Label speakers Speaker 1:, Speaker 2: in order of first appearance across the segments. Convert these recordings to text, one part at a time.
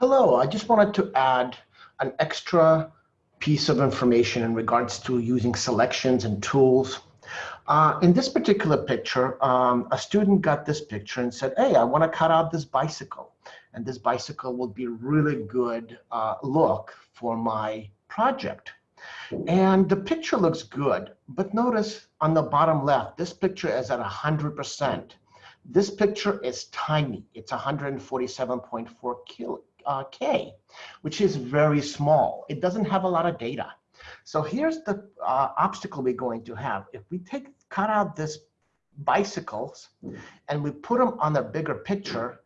Speaker 1: Hello, I just wanted to add an extra piece of information in regards to using selections and tools. Uh, in this particular picture, um, a student got this picture and said, hey, I want to cut out this bicycle. And this bicycle will be really good uh, look for my project. And the picture looks good, but notice on the bottom left, this picture is at 100%. This picture is tiny. It's 147.4 kilo, uh, K, which is very small. It doesn't have a lot of data. So here's the uh, obstacle we're going to have. If we take cut out this bicycles and we put them on a bigger picture,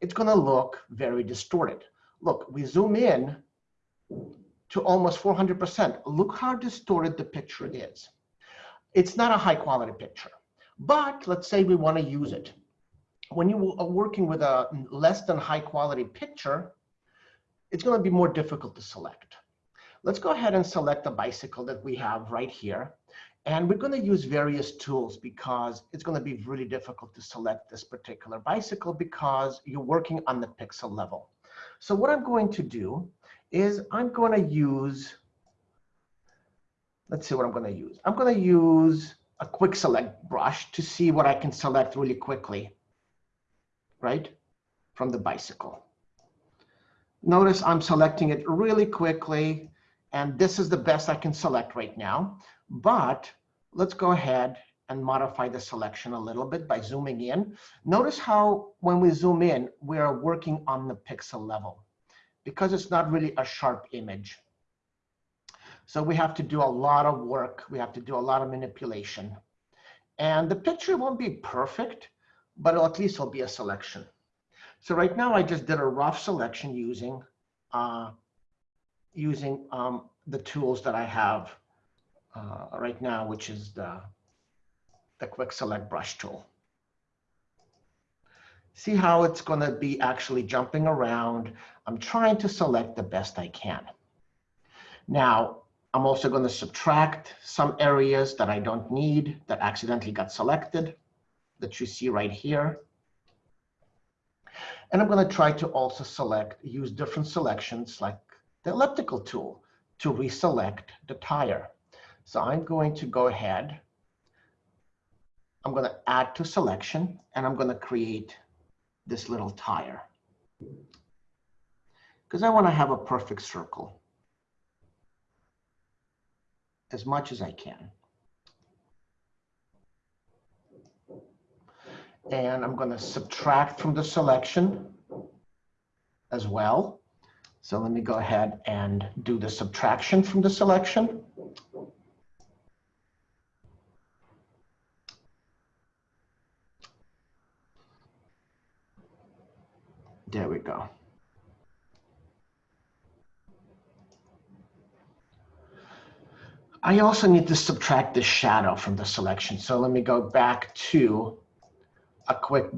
Speaker 1: it's going to look very distorted. Look, we zoom in to almost 400%. Look how distorted the picture is. It's not a high quality picture, but let's say we want to use it when you are working with a less than high quality picture, it's going to be more difficult to select. Let's go ahead and select the bicycle that we have right here. And we're going to use various tools because it's going to be really difficult to select this particular bicycle because you're working on the pixel level. So what I'm going to do is I'm going to use, let's see what I'm going to use. I'm going to use a quick select brush to see what I can select really quickly right, from the bicycle. Notice I'm selecting it really quickly, and this is the best I can select right now. But let's go ahead and modify the selection a little bit by zooming in. Notice how when we zoom in, we are working on the pixel level because it's not really a sharp image. So we have to do a lot of work. We have to do a lot of manipulation. And the picture won't be perfect, but at least it'll be a selection. So right now I just did a rough selection using uh, using um, the tools that I have uh, right now, which is the, the quick select brush tool. See how it's going to be actually jumping around. I'm trying to select the best I can. Now, I'm also going to subtract some areas that I don't need that accidentally got selected that you see right here. And I'm going to try to also select, use different selections like the elliptical tool to reselect the tire. So I'm going to go ahead. I'm going to add to selection and I'm going to create this little tire because I want to have a perfect circle as much as I can. And I'm going to subtract from the selection as well. So let me go ahead and do the subtraction from the selection. There we go. I also need to subtract the shadow from the selection. So let me go back to a quick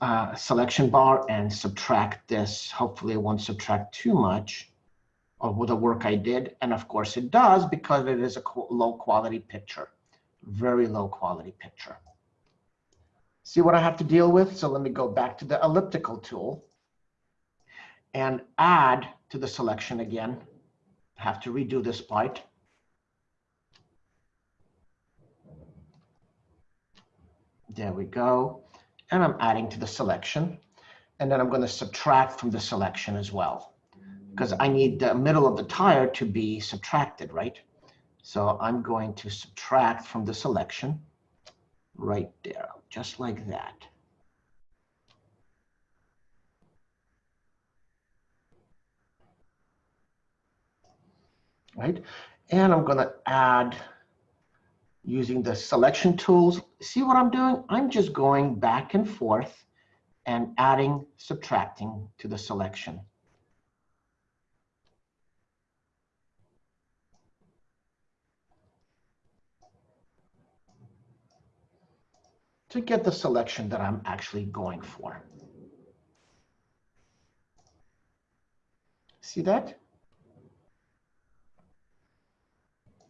Speaker 1: uh, selection bar and subtract this. Hopefully it won't subtract too much of the work I did. And of course it does because it is a low quality picture, very low quality picture. See what I have to deal with? So let me go back to the elliptical tool and add to the selection again. I have to redo this part. There we go and I'm adding to the selection. And then I'm going to subtract from the selection as well, because I need the middle of the tire to be subtracted, right? So I'm going to subtract from the selection right there, just like that. Right? And I'm going to add using the selection tools. See what I'm doing? I'm just going back and forth and adding, subtracting to the selection. to get the selection that I'm actually going for. See that?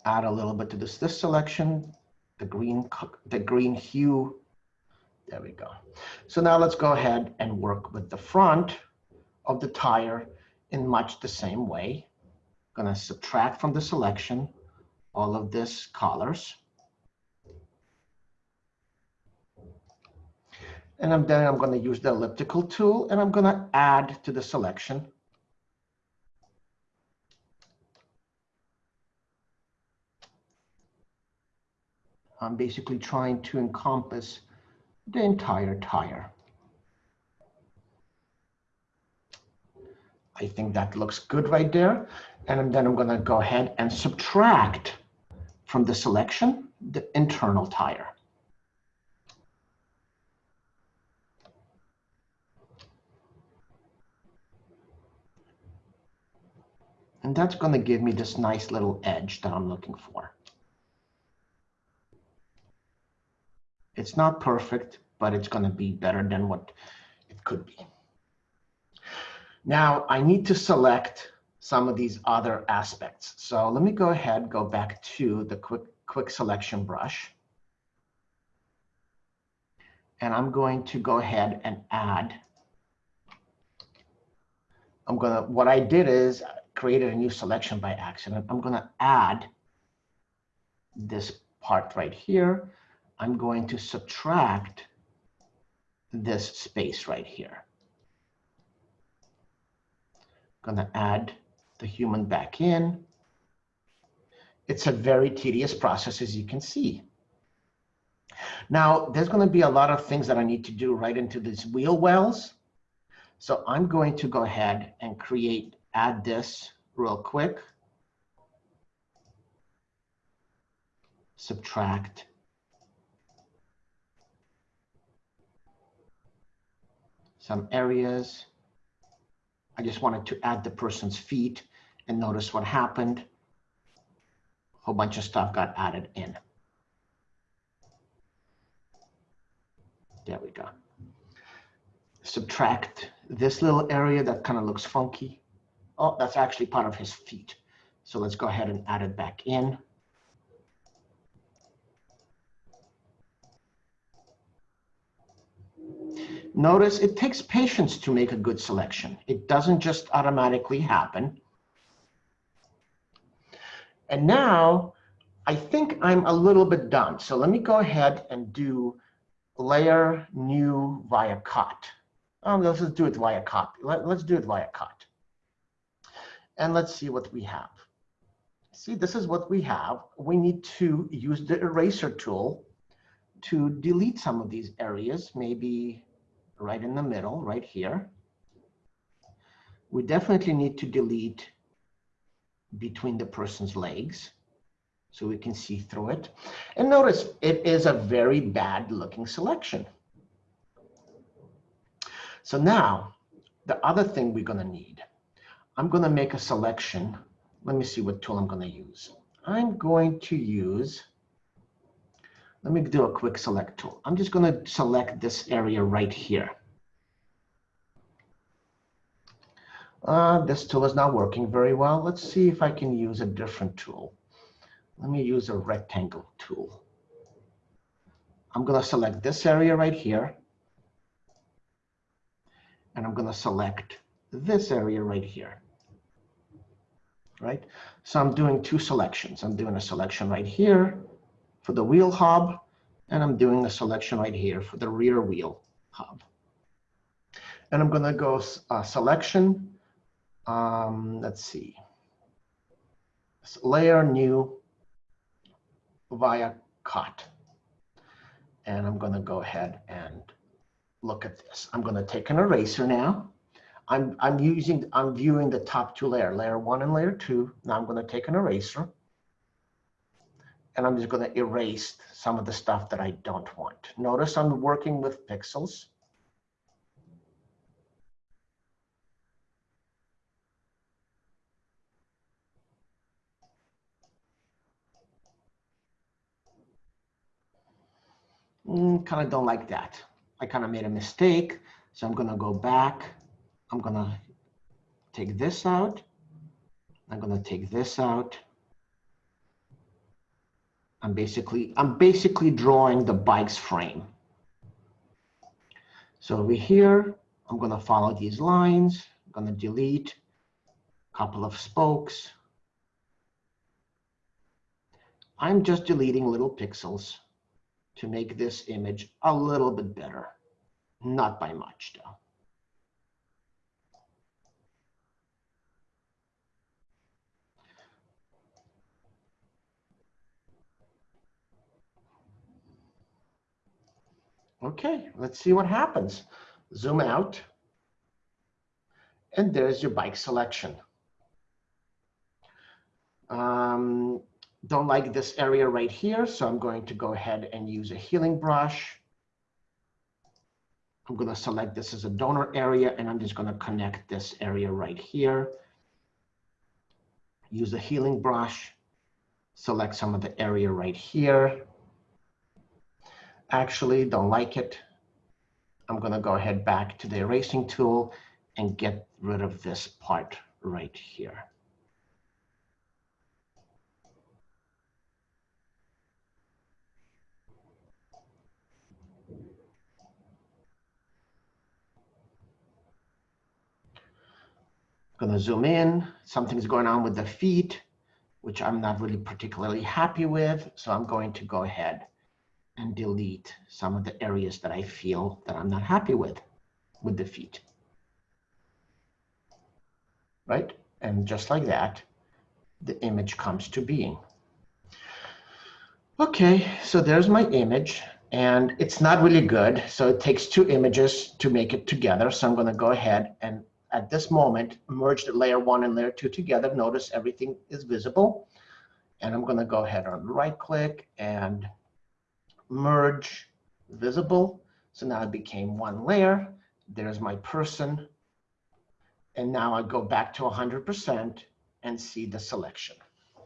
Speaker 1: Add a little bit to this, this selection, the green, the green hue. There we go. So now let's go ahead and work with the front of the tire in much the same way. I'm Gonna subtract from the selection all of this colors. And I'm, then I'm going to use the elliptical tool and I'm going to add to the selection. I'm basically trying to encompass the entire tire. I think that looks good right there. And then I'm going to go ahead and subtract from the selection the internal tire. And that's going to give me this nice little edge that I'm looking for. It's not perfect, but it's going to be better than what it could be. Now I need to select some of these other aspects. So let me go ahead, go back to the quick, quick selection brush. And I'm going to go ahead and add. I'm gonna, what I did is created a new selection by accident. I'm going to add this part right here. I'm going to subtract this space right here. I'm Going to add the human back in. It's a very tedious process, as you can see. Now, there's going to be a lot of things that I need to do right into these wheel wells. So I'm going to go ahead and create add this real quick. Subtract. Some areas. I just wanted to add the person's feet and notice what happened. A whole bunch of stuff got added in. There we go. Subtract this little area that kind of looks funky. Oh, that's actually part of his feet. So let's go ahead and add it back in. Notice it takes patience to make a good selection. It doesn't just automatically happen. And now I think I'm a little bit done. So let me go ahead and do layer new via cut. Oh, let's just do it via cut. Let, us do it via cut. And let's see what we have. See, this is what we have. We need to use the eraser tool to delete some of these areas, maybe right in the middle, right here. We definitely need to delete between the person's legs so we can see through it. And notice it is a very bad looking selection. So now the other thing we're gonna need I'm going to make a selection. Let me see what tool I'm going to use. I'm going to use, let me do a quick select tool. I'm just going to select this area right here. Uh, this tool is not working very well. Let's see if I can use a different tool. Let me use a rectangle tool. I'm going to select this area right here. And I'm going to select this area right here right? So I'm doing two selections. I'm doing a selection right here for the wheel hub, and I'm doing a selection right here for the rear wheel hub. And I'm gonna go uh, selection, um, let's see, layer new via cut. And I'm gonna go ahead and look at this. I'm gonna take an eraser now I'm, I'm using, I'm viewing the top two layer, layer one and layer two. Now I'm gonna take an eraser and I'm just gonna erase some of the stuff that I don't want. Notice I'm working with pixels. Mm, kind of don't like that. I kind of made a mistake. So I'm gonna go back I'm gonna take this out. I'm gonna take this out. I'm basically, I'm basically drawing the bike's frame. So over here, I'm gonna follow these lines, I'm to delete a couple of spokes. I'm just deleting little pixels to make this image a little bit better. Not by much, though. Okay, let's see what happens. Zoom out. And there's your bike selection. Um, don't like this area right here, so I'm going to go ahead and use a healing brush. I'm going to select this as a donor area, and I'm just going to connect this area right here. Use a healing brush, select some of the area right here actually don't like it, I'm going to go ahead back to the erasing tool and get rid of this part right here. going to zoom in. Something's going on with the feet, which I'm not really particularly happy with. So I'm going to go ahead and delete some of the areas that I feel that I'm not happy with, with the feet. Right? And just like that, the image comes to being. Okay, so there's my image and it's not really good. So it takes two images to make it together. So I'm gonna go ahead and at this moment, merge the layer one and layer two together. Notice everything is visible. And I'm gonna go ahead and right click and merge visible. So now it became one layer. There's my person. And now I go back to 100% and see the selection.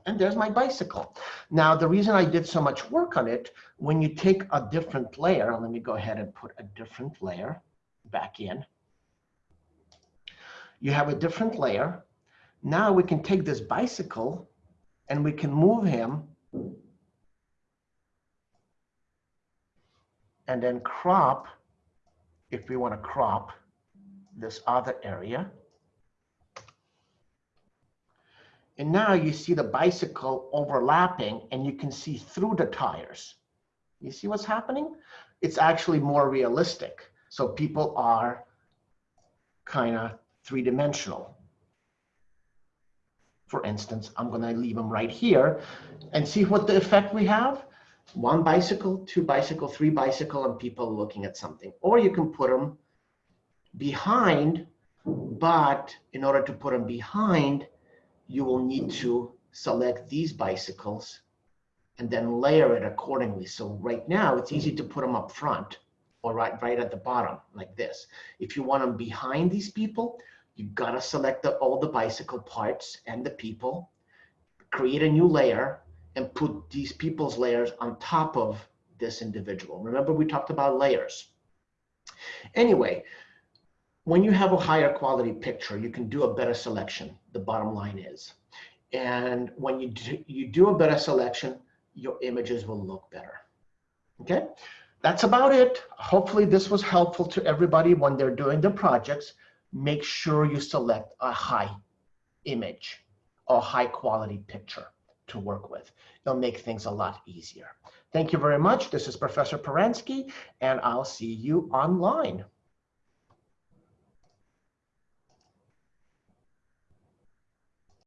Speaker 1: And there's my bicycle. Now, the reason I did so much work on it, when you take a different layer, let me go ahead and put a different layer back in. You have a different layer. Now we can take this bicycle and we can move him and then crop, if we want to crop this other area. And now you see the bicycle overlapping and you can see through the tires. You see what's happening? It's actually more realistic. So people are kind of three-dimensional. For instance, I'm going to leave them right here and see what the effect we have one bicycle, two bicycle, three bicycle, and people looking at something. Or you can put them behind, but in order to put them behind, you will need to select these bicycles and then layer it accordingly. So right now it's easy to put them up front or right, right at the bottom like this. If you want them behind these people, you gotta select the, all the bicycle parts and the people, create a new layer, and put these people's layers on top of this individual. Remember, we talked about layers. Anyway, when you have a higher quality picture, you can do a better selection, the bottom line is. And when you do, you do a better selection, your images will look better. Okay, that's about it. Hopefully this was helpful to everybody when they're doing their projects. Make sure you select a high image or high quality picture to work with. It'll make things a lot easier. Thank you very much. This is Professor Paransky, and I'll see you online.